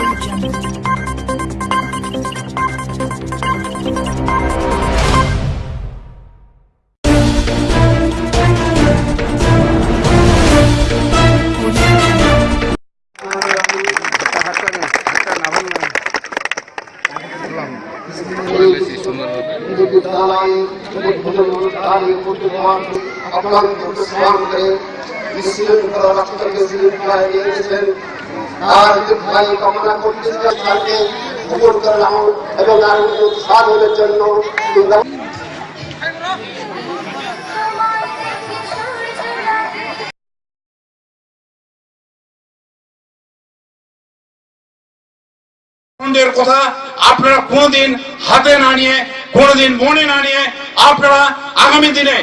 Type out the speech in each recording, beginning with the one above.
Audio Jungle. বিদ্যালয়ে উদ্বোধন অনুষ্ঠানে উপস্থিত হওয়ার আপনার প্রতিষ্ঠান করে বিশ্ববিদ্যালয় রাষ্ট্রকে বিদ্যালয়ে নিয়ে গেছেন এবং আর সাধনের জন্য আনন্দের কথা আপনারা কোনোদিন হাতে না নিয়ে কোনোদিন মনে না নিয়ে আপনারা আগামী দিনে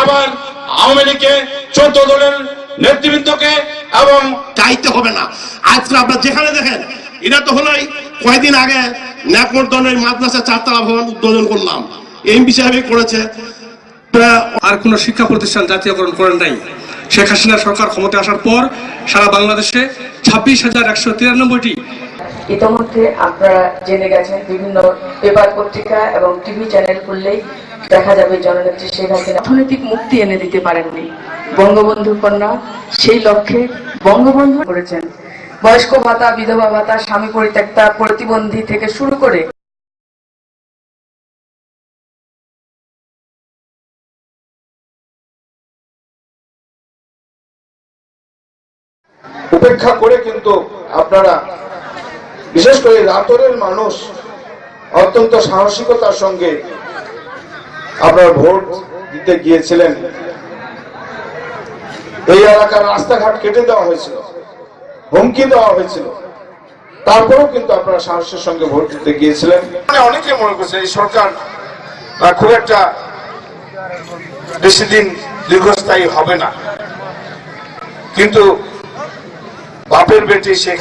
আবার আওয়ামী লীগকে চোদ্দ দলের নেতৃবৃন্দকে এবং চাইতে হবে না। আজকে আপনার যেখানে দেখেন এটা তো হলোই কয়েকদিন আগে ন্যাকমর্দনের মাদ্রাসা চারতলা ভবন উদ্বোধন করলাম। এমপি সাহেবই করেছে। আর কোনো শিক্ষা প্রতিষ্ঠান জাতীয়করণ করেন নাই। শেখ হাসিনা সরকার ক্ষমতা আসার পর সারা বাংলাদেশে ছাব্বিশ হাজার একশো তিরানব্বইটি ইতোমধ্যে আপনারা জেনে গেছেন বিভিন্ন পেপার পত্রিকা এবং টিভি চ্যানেল খুললেই দেখা যাবে জননেত্রী শেখ হাসিনা অর্থনৈতিক মুক্তি এনে দিতে পারেননি। বঙ্গবন্ধু কন্যা সেই লক্ষ্যে বঙ্গবন্ধু করেছেন। বয়স্ক ভাতা, বিধবা ভাতা, স্বামী পরিত্যক্তা, প্রতিবন্ধী থেকে শুরু করে উপেক্ষা করে কিন্তু আপনারা বিশেষ করে রাতরের মানুষ অত্যন্ত সাহসিকতার সঙ্গে আপনার ভোট দিতে গিয়েছিলেন। এই এলাকার রাস্তাঘাট কেটে দেওয়া হয়েছিল, হুমকি দেওয়া হয়েছিল। তারপরেও কিন্তু আপনারা সাহসের সঙ্গে ভোট দিতে গিয়েছিলেন। মানে অনেকে মনে করছে এই সরকার খুব একটা বেশি দিন দীর্ঘস্থায়ী হবে না। কিন্তু বাপের বেটি শেখ